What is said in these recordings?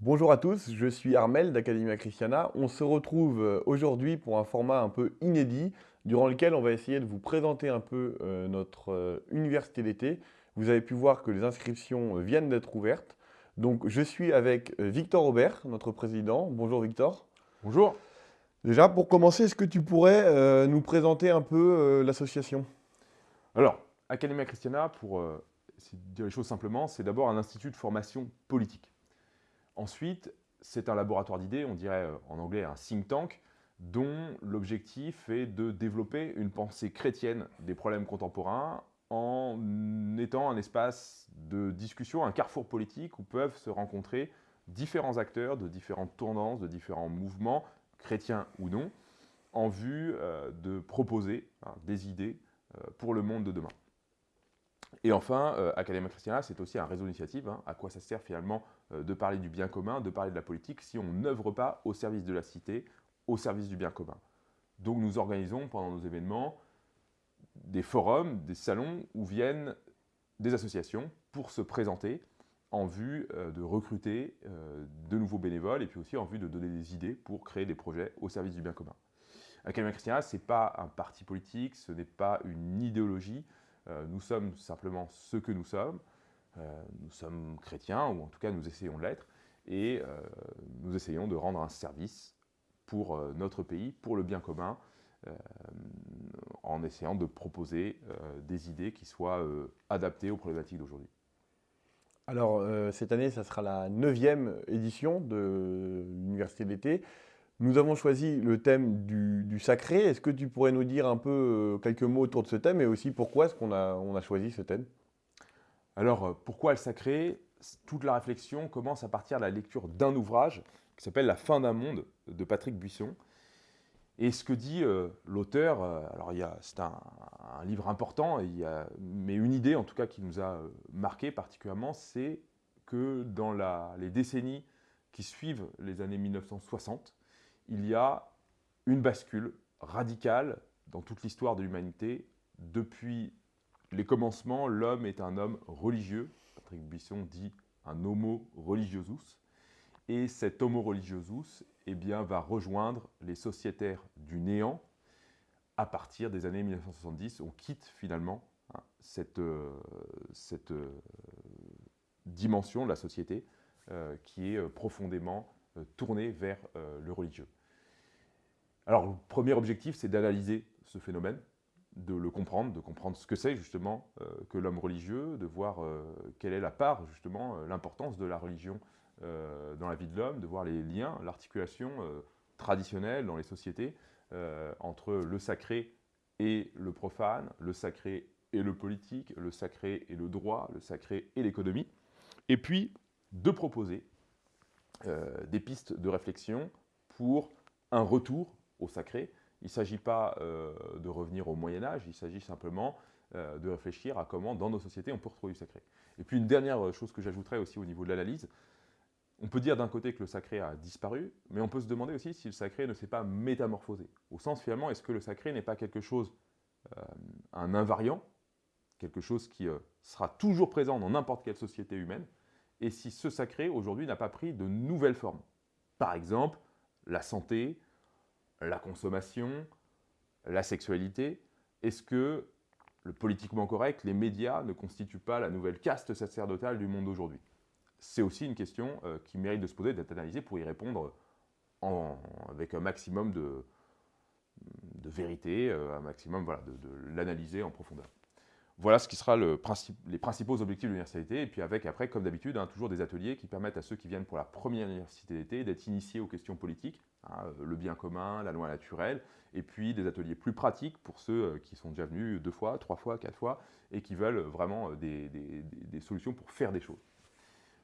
Bonjour à tous, je suis Armel d'Academia Christiana. On se retrouve euh, aujourd'hui pour un format un peu inédit durant lequel on va essayer de vous présenter un peu euh, notre euh, université d'été. Vous avez pu voir que les inscriptions viennent d'être ouvertes. Donc je suis avec Victor Aubert, notre président. Bonjour Victor. Bonjour. Déjà, pour commencer, est-ce que tu pourrais nous présenter un peu l'association? Alors, Academia Christiana, pour dire les choses simplement, c'est d'abord un institut de formation politique. Ensuite, c'est un laboratoire d'idées, on dirait euh, en anglais un think tank, dont l'objectif est de développer une pensée chrétienne des problèmes contemporains en étant un espace de discussion, un carrefour politique où peuvent se rencontrer différents acteurs de différentes tendances, de différents mouvements, chrétiens ou non, en vue euh, de proposer hein, des idées euh, pour le monde de demain. Et enfin, Academia Christiana, c'est aussi un réseau d'initiative. Hein. À quoi ça sert finalement de parler du bien commun, de parler de la politique, si on n'œuvre pas au service de la cité, au service du bien commun Donc nous organisons pendant nos événements des forums, des salons où viennent des associations pour se présenter en vue euh, de recruter de nouveaux bénévoles et puis aussi en vue de donner des idées pour créer des projets au service du bien commun. Academia Christiana, ce n'est pas un parti politique, ce n'est pas une idéologie, euh, nous sommes simplement ce que nous sommes. Euh, nous sommes chrétiens, ou en tout cas nous essayons de l'être, et euh, nous essayons de rendre un service pour notre pays, pour le bien commun, en essayant de proposer des idées qui soient adaptées aux problématiques d'aujourd'hui. Alors, cette année, ça sera la neuvième édition de l'Université d'été. Nous avons choisi le thème du, sacré. Est-ce que tu pourrais nous dire un peu euh, quelques mots autour de ce thème et aussi pourquoi est-ce qu'on on a choisi ce thème? Alors, euh, pourquoi le sacré Toute la réflexion commence à partir de la lecture d'un ouvrage qui s'appelle La fin d'un monde de Patrick Buisson. Et ce que dit euh, l'auteur, alors c'est un, livre important, mais une idée en tout cas qui nous a marqué particulièrement, c'est que dans les décennies qui suivent les années 1960, il y a une bascule radicale dans toute l'histoire de l'humanité. Depuis les commencements, l'homme est un homme religieux. Patrick Buisson dit un homo religiosus. Et cet homo religiosus eh bien, va rejoindre les sociétaires du néant à partir des années 1970. On quitte finalement hein, cette, euh, cette euh, dimension de la société euh, qui est profondément tournée vers le religieux. Alors, le premier objectif, c'est d'analyser ce phénomène, de le comprendre, de comprendre ce que c'est justement euh, que l'homme religieux, de voir euh, quelle est la part, justement, euh, l'importance de la religion dans la vie de l'homme, de voir les liens, l'articulation traditionnelle dans les sociétés entre le sacré et le profane, le sacré et le politique, le sacré et le droit, le sacré et l'économie, et puis de proposer des pistes de réflexion pour un retour au sacré. Il ne s'agit pas euh, de revenir au Moyen Âge, il s'agit simplement euh, de réfléchir à comment, dans nos sociétés, on peut retrouver du sacré. Et puis une dernière chose que j'ajouterais aussi au niveau de l'analyse, on peut dire d'un côté que le sacré a disparu, mais on peut se demander aussi si le sacré ne s'est pas métamorphosé. Au sens finalement, est-ce que le sacré n'est pas quelque chose, euh, un invariant, quelque chose qui sera toujours présent dans n'importe quelle société humaine, et si ce sacré aujourd'hui n'a pas pris de nouvelles formes? Par exemple, la santé, la consommation, la sexualité, est-ce que le politiquement correct, les médias ne constituent pas la nouvelle caste sacerdotale du monde d'aujourd'hui? C'est aussi une question euh, qui mérite de se poser, d'être analysée pour y répondre avec un maximum de, vérité, euh, un maximum voilà, de l'analyser en profondeur. Voilà ce qui sera le les principaux objectifs de l'université. Et puis avec, après, comme d'habitude, hein, toujours des ateliers qui permettent à ceux qui viennent pour la première université d'été d'être initiés aux questions politiques, hein, le bien commun, la loi naturelle, et puis des ateliers plus pratiques pour ceux euh, qui sont déjà venus deux fois, trois fois, quatre fois, et qui veulent vraiment euh, des, solutions pour faire des choses.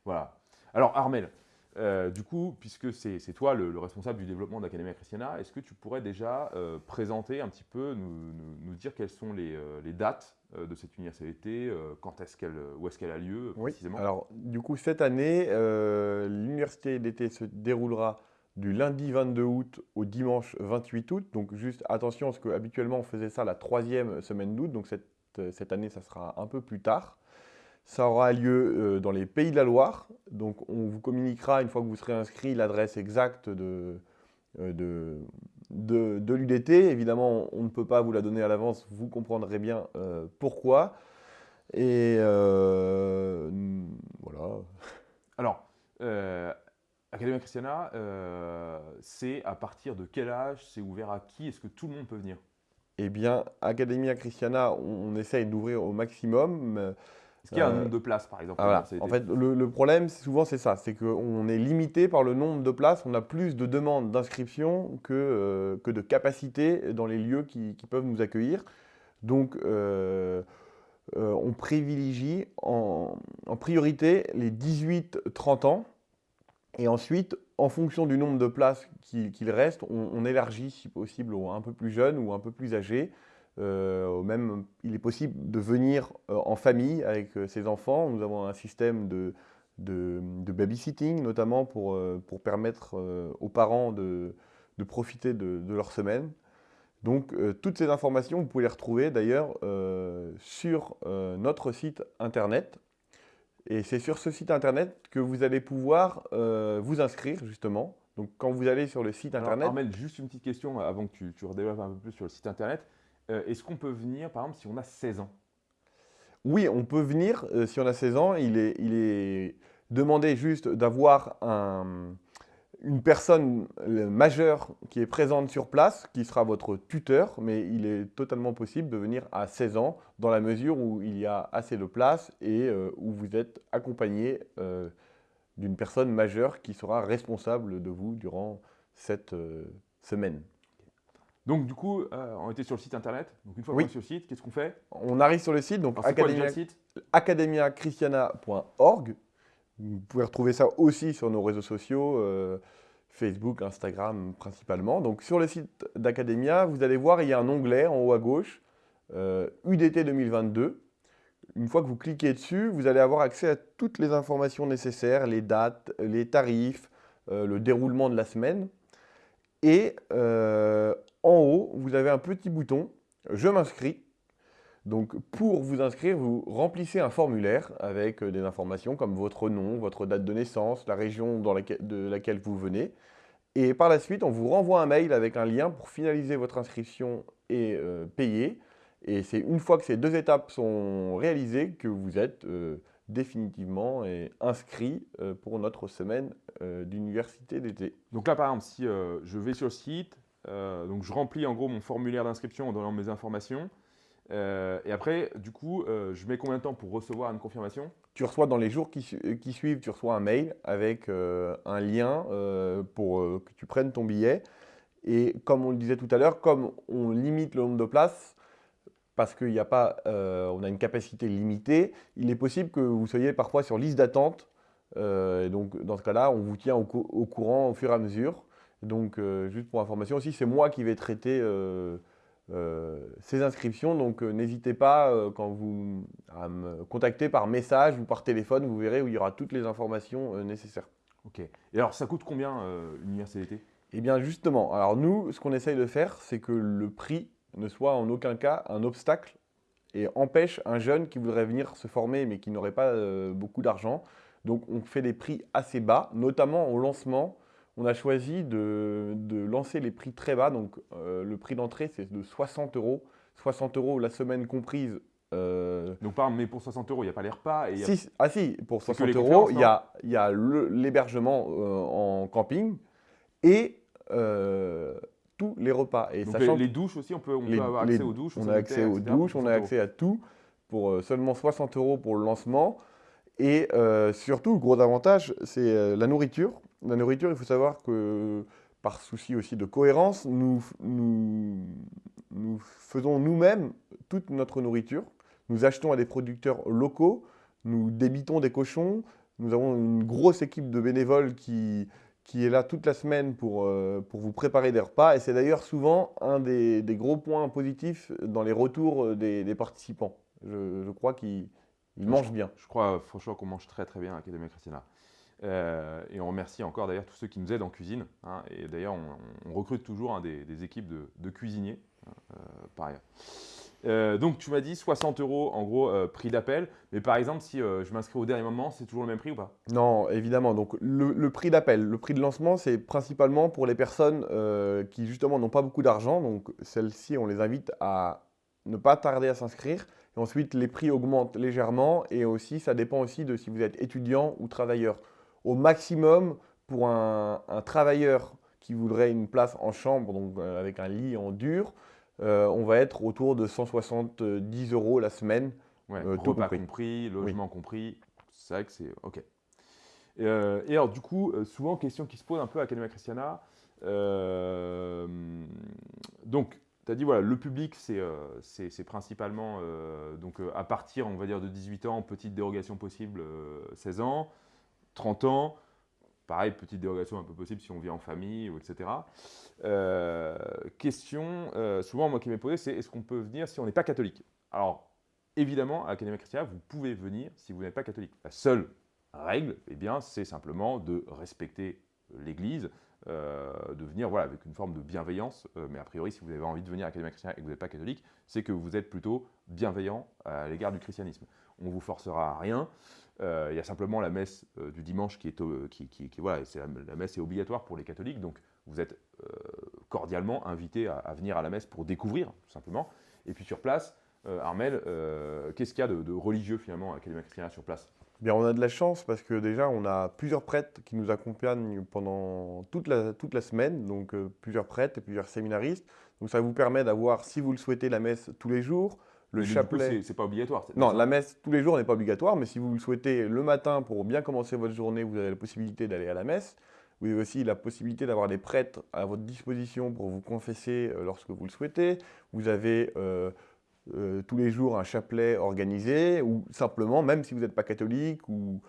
Voilà. Alors Armel, euh, du coup, puisque c'est toi le, responsable du développement d'Academia Christiana, est-ce que tu pourrais déjà présenter un petit peu, nous, dire quelles sont les, les dates de cette université euh, Quand est-ce qu'elle, où est-ce qu'elle a lieu précisément? Alors, du coup, cette année, l'université d'été se déroulera du lundi 22 août au dimanche 28 août. Donc, juste attention, parce qu'habituellement, on faisait ça la troisième semaine d'août. Donc, cette, cette année, ça sera un peu plus tard. Ça aura lieu euh, dans les Pays de la Loire. Donc, on vous communiquera, une fois que vous serez inscrit, l'adresse exacte de, euh, de, de, l'UDT. Évidemment, on ne peut pas vous la donner à l'avance, vous comprendrez bien euh, pourquoi. Et euh, voilà. Alors, euh, Academia Christiana, euh, c'est à partir de quel âge C'est ouvert à qui Est-ce que tout le monde peut venir? Eh bien, Academia Christiana, on, on essaye d'ouvrir au maximum. Est-ce qu'il y a un Euh, nombre de places, par exemple? Ah, voilà. En fait, le, le problème, souvent, c'est ça. C'est qu'on est limité par le nombre de places. On a plus de demandes d'inscription que, euh, que de capacité dans les lieux qui, qui peuvent nous accueillir. Donc, euh, euh, on privilégie en, en priorité les 18-30 ans. Et ensuite, en fonction du nombre de places qu'il reste, on, élargit, si possible, aux un peu plus jeunes ou un peu plus âgés. Euh, il est possible de venir euh, en famille avec euh, ses enfants. Nous avons un système de, babysitting, notamment pour, permettre aux parents de, profiter de, leur semaine. Donc, toutes ces informations, vous pouvez les retrouver d'ailleurs sur notre site internet. Et c'est sur ce site internet que vous allez pouvoir euh, vous inscrire, justement. Donc, quand vous allez sur le site Alors, internet, Armel, juste une petite question euh, avant que tu, tu redéveloppes un peu plus sur le site internet. Euh, Est-ce qu'on peut venir, par exemple, si on a 16 ans? Oui, on peut venir euh, si on a 16 ans. Il est, il est demandé juste d'avoir un- une personne majeure qui est présente sur place, qui sera votre tuteur, mais il est totalement possible de venir à 16 ans dans la mesure où il y a assez de place et euh, où vous êtes accompagné euh, d'une personne majeure qui sera responsable de vous durant cette euh, semaine. Donc, du coup, on était sur le site internet. Donc, une fois Oui. qu'on est sur le site, qu'est-ce qu'on fait? On arrive sur le site, donc academiachristiana.org. Vous pouvez retrouver ça aussi sur nos réseaux sociaux, euh, Facebook, Instagram principalement. Donc sur le site d'Academia, vous allez voir, il y a un onglet en haut à gauche, euh, UDT 2022. Une fois que vous cliquez dessus, vous allez avoir accès à toutes les informations nécessaires, les dates, les tarifs, euh, le déroulement de la semaine. Et euh, en haut, vous avez un petit bouton « Je m'inscris ». Donc pour vous inscrire, vous remplissez un formulaire avec euh, des informations comme votre nom, votre date de naissance, la région dans laquelle- de laquelle vous venez. Et par la suite, on vous renvoie un mail avec un lien pour finaliser votre inscription et euh, payer. Et c'est une fois que ces deux étapes sont réalisées que vous êtes euh, définitivement inscrit pour notre semaine d'université d'été. Donc là, par exemple, si je vais sur le site, donc je remplis en gros mon formulaire d'inscription en donnant mes informations. Euh, et après, du coup, euh, je mets combien de temps pour recevoir une confirmation? Tu reçois dans les jours euh, qui suivent, tu reçois un mail avec un lien pour que tu prennes ton billet. Et comme on le disait tout à l'heure, comme on limite le nombre de places, parce qu'il n'y a pas, a une capacité limitée, il est possible que vous soyez parfois sur liste d'attente. Et donc dans ce cas-là, on vous tient au, cou- au courant au fur et à mesure. Donc juste pour information aussi, c'est moi qui vais traiter ces inscriptions. Donc euh, n'hésitez pas euh, quand vous à me contacter par message ou par téléphone, vous verrez où il y aura toutes les informations euh, nécessaires. Ok. Et alors, ça coûte combien euh, l'université Eh bien justement, alors nous, ce qu'on essaye de faire, c'est que le prix ne soit en aucun cas un obstacle et empêche un jeune qui voudrait venir se former mais qui n'aurait pas euh, beaucoup d'argent. Donc on fait des prix assez bas, notamment au lancement. On a choisi de, de lancer les prix très bas. Donc euh, le prix d'entrée, c'est de 60 euros. 60 euros la semaine comprise. euh, Donc, exemple, mais pour 60 euros, il n'y a pas les repas et il y a- si- ah si, pour C'est que 60 les euros, il y a, il y a le- l'hébergement euh, en camping et tous les repas. Et Donc, sachant les, les douches aussi, on peut, on les- peut avoir les- accès aux douches. on a accès aux etc., douches, on a 60 accès à tout pour seulement 60 euros pour le lancement. Et surtout, le gros avantage, c'est la nourriture. La nourriture, il faut savoir que par souci aussi de cohérence, nous, nous, nous faisons nous-mêmes toute notre nourriture. Nous achetons à des producteurs locaux, nous débitons des cochons, nous avons une grosse équipe de bénévoles qui, qui est là toute la semaine pour, euh, pour vous préparer des repas. Et c'est d'ailleurs souvent un des, des gros points positifs dans les retours des, des participants. Je, je crois qu'ils ils mangent bien. Je crois franchement qu'on mange très très bien à Academia Christiana. Euh, et on remercie encore d'ailleurs tous ceux qui nous aident en cuisine. hein. et d'ailleurs, on, recrute toujours hein, des, équipes de, cuisiniers, hein, euh. Euh, donc tu m'as dit 60 euros en gros euh, prix d'appel, mais par exemple si je m'inscris au dernier moment, c'est toujours le même prix ou pas? Non, évidemment. Donc le, le prix d'appel, le prix de lancement, c'est principalement pour les personnes qui justement n'ont pas beaucoup d'argent. Donc celles-ci, on les invite à ne pas tarder à s'inscrire. Et ensuite, les prix augmentent légèrement et aussi, ça dépend aussi de si vous êtes étudiant ou travailleur. Au maximum, pour un, un travailleur qui voudrait une place en chambre, donc euh, avec un lit en dur, euh, on va être autour de 170 euros la semaine. Ouais, Euh, tout repas compris. compris, logement compris, c'est vrai que c'est ok. Et, euh, et alors du coup, souvent question qui se pose un peu à Academia Christiana. donc, tu as dit voilà, le public c'est principalement donc à partir on va dire de 18 ans, petite dérogation possible euh, 16 ans, 30 ans. Pareil, petite dérogation un peu possible si on vit en famille, etc. Euh, question, euh, souvent moi qui m'est posée, c'est est-ce qu'on peut venir si on n'est pas catholique? Alors, évidemment, à l'Académie Christiana, vous pouvez venir si vous n'êtes pas catholique. La seule règle, eh c'est simplement de respecter l'Église, euh, de venir voilà, avec une forme de bienveillance. euh, mais a priori, si vous avez envie de venir à l'Académie Christiana et que vous n'êtes pas catholique, c'est que vous êtes plutôt bienveillant à l'égard du christianisme. On ne vous forcera à rien. Euh, Il y a simplement la messe du dimanche qui est, obligatoire pour les catholiques, donc vous êtes cordialement invité à, venir à la messe pour découvrir, tout simplement. Et puis sur place, Armel, qu'est-ce qu'il y a de, religieux finalement à l'Académie Christiana sur place? Bien, on a de la chance parce que déjà, on a plusieurs prêtres qui nous accompagnent pendant toute la, toute la semaine, donc euh, plusieurs prêtres et plusieurs séminaristes. Donc ça vous permet d'avoir, si vous le souhaitez, la messe tous les jours, le Mais chapelet. c'est- pas obligatoire. Non, la messe tous les jours n'est pas obligatoire, mais si vous le souhaitez le matin pour bien commencer votre journée, vous avez la possibilité d'aller à la messe. Vous avez aussi la possibilité d'avoir des prêtres à votre disposition pour vous confesser euh, lorsque vous le souhaitez. Vous avez euh, euh, tous les jours un chapelet organisé, ou simplement, même si vous n'êtes pas catholique, ou,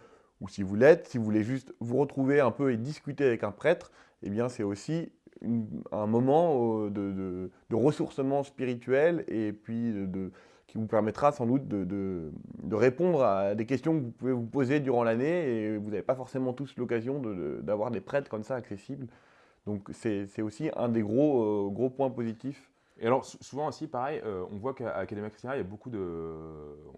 si vous l'êtes, si vous voulez juste vous retrouver un peu et discuter avec un prêtre, eh bien c'est aussi un moment euh, de, ressourcement spirituel et puis qui vous permettra sans doute de, répondre à des questions que vous pouvez vous poser durant l'année et vous n'avez pas forcément tous l'occasion d'avoir des prêtres comme ça accessibles. Donc c'est aussi un des gros, euh, gros points positifs. Et alors, sou- souvent aussi, pareil, euh, on voit qu'à Académie Christiana, il y a beaucoup de.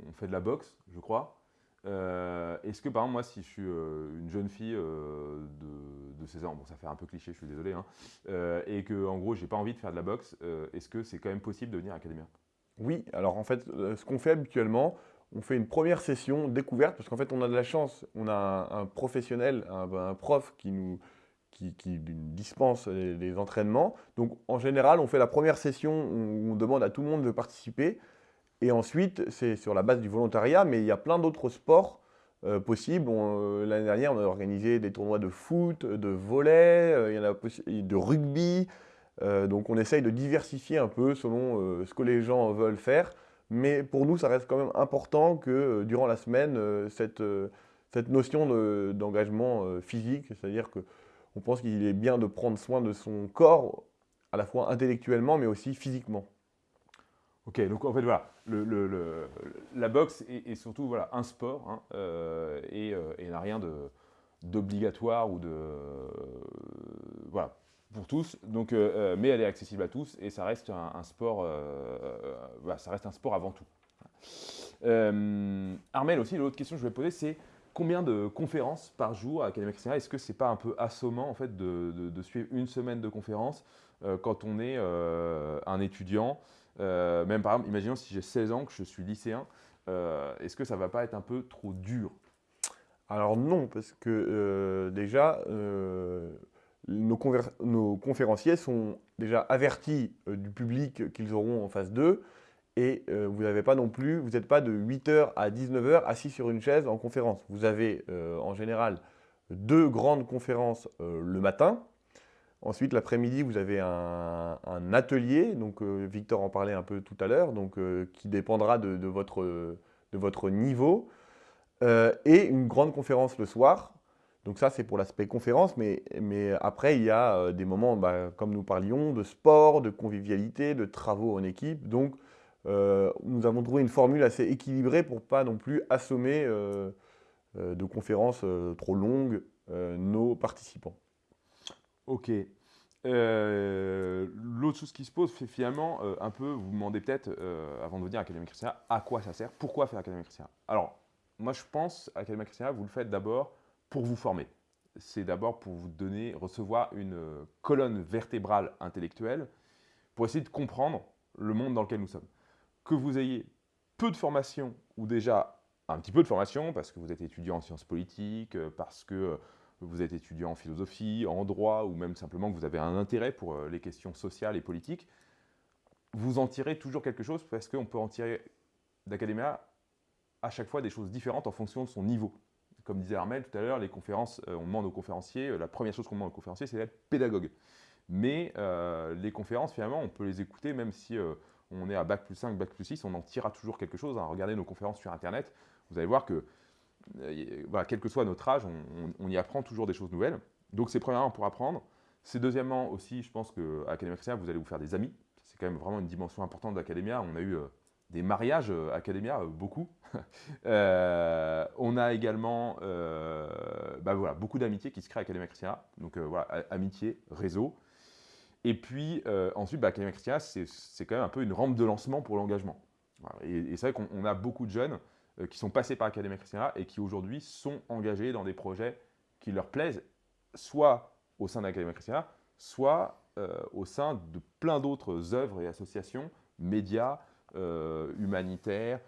On fait de la boxe, je crois. Euh, Est-ce que, par exemple, moi, si je suis euh, une jeune fille de, de 16 ans, bon, ça fait un peu cliché, je suis désolé, hein, et que, en gros, j'ai pas envie de faire de la boxe, est-ce que c'est quand même possible de venir à Académie Oui, alors en fait, ce qu'on fait habituellement, on fait une première session découverte, parce qu'en fait, on a de la chance, on a un, professionnel, un prof qui nous qui, qui dispense les, entraînements. Donc, en général, on fait la première session où on demande à tout le monde de participer, et ensuite, c'est sur la base du volontariat, mais il y a plein d'autres sports euh, possibles. Euh, L'année dernière, on a organisé des tournois de foot, de volley, euh, il y en a de rugby. Euh, donc on essaye de diversifier un peu selon ce que les gens veulent faire. Mais pour nous, ça reste quand même important que durant la semaine, cette, notion de- d'engagement physique, c'est-à-dire que on pense qu'il est bien de prendre soin de son corps, à la fois intellectuellement, mais aussi physiquement. Ok, donc en fait, voilà, la boxe est, surtout voilà, un sport hein, euh, et, euh, et n'a rien d'obligatoire ou de. voilà, pour tous. Donc, euh, mais elle est accessible à tous et ça reste un, sport. ça reste un sport avant tout. Armel aussi, l'autre question que je vais poser, c'est combien de conférences par jour à Académie Christiana Est-ce que c'est pas un peu assommant en fait de, suivre une semaine de conférences euh, quand on est euh, un étudiant euh, même par exemple, imaginons si j'ai 16 ans, que je suis lycéen, est-ce que ça va pas être un peu trop dur? Alors non, parce que déjà, nos, nos conférenciers sont déjà avertis du public qu'ils auront en face d'eux. Et euh, vous n'avez pas non plus, vous n'êtes pas de 8h à 19h assis sur une chaise en conférence. Vous avez euh, en général deux grandes conférences euh, le matin. Ensuite, l'après-midi, vous avez un, atelier, donc Victor en parlait un peu tout à l'heure, donc qui dépendra de, votre, de votre niveau. Et une grande conférence le soir. Donc ça, c'est pour l'aspect conférence, mais, mais après, il y a des moments, bah, comme nous parlions, de sport, de convivialité, de travaux en équipe. Donc, euh, nous avons trouvé une formule assez équilibrée pour pas non plus assommer euh, euh, de conférences trop longues nos participants. Ok. L'autre chose qui se pose, c'est finalement un peu, vous vous demandez peut-être, avant de venir à Académie Christiana, à quoi ça sert Pourquoi faire Académie Christiana? Alors, moi je pense, Académie Christiana, vous le faites d'abord pour vous former. C'est d'abord pour vous donner, recevoir une colonne vertébrale intellectuelle pour essayer de comprendre le monde dans lequel nous sommes. Que vous ayez peu de formation ou déjà un petit peu de formation parce que vous êtes étudiant en sciences politiques, euh, parce que euh, vous êtes étudiant en philosophie, en droit ou même simplement que vous avez un intérêt pour euh, les questions sociales et politiques, vous en tirez toujours quelque chose parce qu'on peut en tirer d'académia à chaque fois des choses différentes en fonction de son niveau. Comme disait Armel tout à l'heure, les conférences, on demande aux conférenciers, la première chose qu'on demande aux conférenciers, c'est d'être pédagogue. Mais les conférences, finalement, on peut les écouter même si on est à Bac plus 5, Bac plus 6, on en tirera toujours quelque chose. Hein. Regardez nos conférences sur Internet, vous allez voir que, euh, quel que soit notre âge, on, y apprend toujours des choses nouvelles. Donc c'est premièrement pour apprendre. C'est deuxièmement aussi, je pense qu'à Académia Christiana, vous allez vous faire des amis. C'est quand même vraiment une dimension importante d'Académia. On a eu euh, des mariages euh, Académia, beaucoup. on a également bah voilà, beaucoup d'amitié qui se créent à Académia Christiana. Donc voilà, amitié, réseau. Et puis ensuite, bah, Académia Christiana, c'est quand même un peu une rampe de lancement pour l'engagement. Et, c'est vrai qu'on a beaucoup de jeunes euh, qui sont passés par Académie Christiana et qui aujourd'hui sont engagés dans des projets qui leur plaisent, soit au sein d'Académie Christiana, soit euh, au sein de plein d'autres œuvres et associations, médias, euh, humanitaires,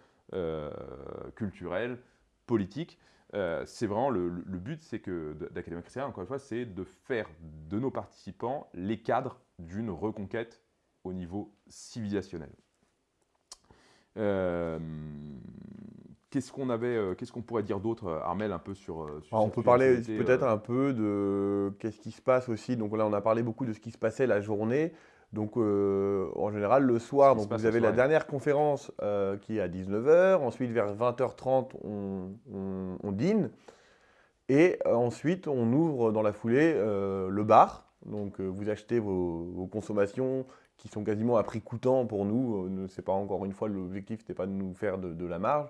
culturels, politiques. C'est vraiment le, but, c'est que d'Académie Christiana, encore une fois, c'est de faire de nos participants les cadres d'une reconquête au niveau civilisationnel. Qu'est-ce qu'on avait, euh, qu'est-ce qu'on pourrait dire d'autre, euh, Armel, un peu sur. Euh, on peut parler peut-être un peu de qu'est-ce qui se passe aussi. Donc là, on a parlé beaucoup de ce qui se passait la journée. Donc en général, le soir, donc vous avez la dernière conférence qui est à 19h. Ensuite, vers 20h30, on, dîne. Et ensuite, on ouvre dans la foulée le bar. Donc vous achetez vos, consommations qui sont quasiment à prix coûtant pour nous. C'est pas encore une fois l'objectif, n'était pas de nous faire de la marge.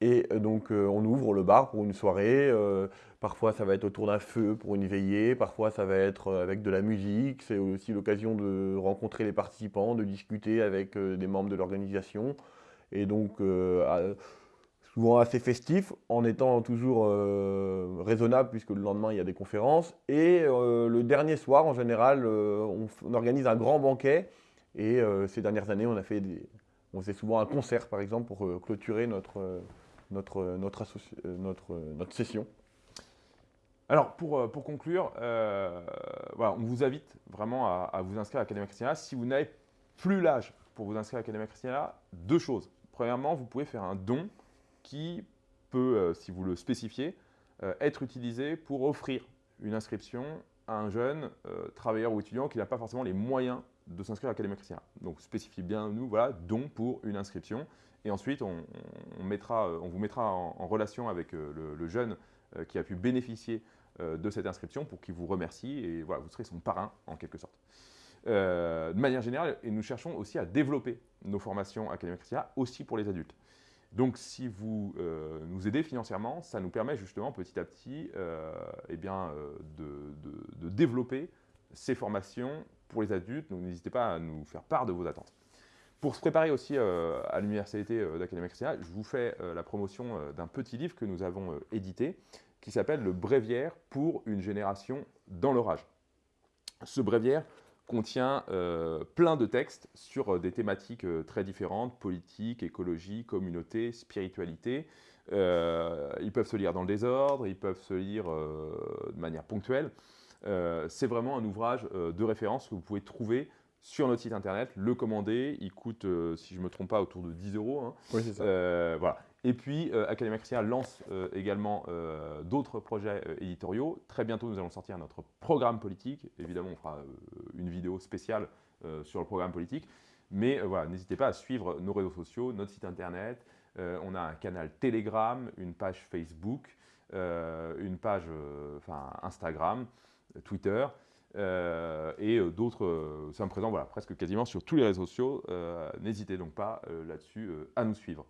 Et euh, donc, euh, on ouvre le bar pour une soirée. Euh, parfois, ça va être autour d'un feu pour une veillée. Parfois, ça va être avec de la musique. C'est aussi l'occasion de rencontrer les participants, de discuter avec des membres de l'organisation. Et donc, souvent assez festif, en étant toujours raisonnable, puisque le lendemain, il y a des conférences. Et le dernier soir, en général, on, organise un grand banquet. Et ces dernières années, on a fait on faisait souvent un concert, par exemple, pour clôturer notre notre, notre, notre, notre session. Alors, pour, euh, pour conclure, euh, on vous invite vraiment à, vous inscrire à l'Académie Christiana. Si vous n'avez plus l'âge pour vous inscrire à l'Académie Christiana, deux choses. Premièrement, vous pouvez faire un don qui peut, euh, si vous le spécifiez, être utilisé pour offrir une inscription à un jeune travailleur ou étudiant qui n'a pas forcément les moyens de s'inscrire à l'Académie Christiana. Donc, spécifiez bien, nous, voilà, don pour une inscription. Et ensuite, on, mettra, on vous mettra en, relation avec euh, le, jeune euh, qui a pu bénéficier euh, de cette inscription pour qu'il vous remercie et voilà, vous serez son parrain en quelque sorte. de manière générale, et nous cherchons aussi à développer nos formations académiques aussi pour les adultes. Donc si vous nous aidez financièrement, ça nous permet justement petit à petit eh bien, de, développer ces formations pour les adultes. Donc n'hésitez pas à nous faire part de vos attentes. Pour se préparer aussi euh, à l'université euh, d'Académie Christiana, je vous fais euh, la promotion d'un petit livre que nous avons édité qui s'appelle Le Bréviaire pour une génération dans l'orage. Ce bréviaire contient plein de textes sur des thématiques très différentes, politique, écologie, communauté, spiritualité. ils peuvent se lire dans le désordre, ils peuvent se lire de manière ponctuelle. C'est vraiment un ouvrage de référence que vous pouvez trouver sur notre site internet, le commander. Il coûte, euh, si je ne me trompe pas, autour de 10 euros. Hein. Oui, c'est ça. Euh, voilà. Et puis, euh, Academia lance également d'autres projets éditoriaux. Très bientôt, nous allons sortir notre programme politique. Évidemment, on fera une vidéo spéciale sur le programme politique. Mais voilà, n'hésitez pas à suivre nos réseaux sociaux, notre site internet. on a un canal Telegram, une page Facebook, une page Instagram, Twitter. Euh, et euh, d'autres euh, sommes présents voilà, presque quasiment sur tous les réseaux sociaux. N'hésitez donc pas là-dessus à nous suivre.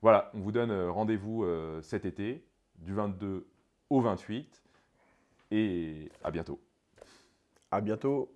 Voilà, on vous donne rendez-vous cet été, du 22 au 28, et à bientôt. À bientôt.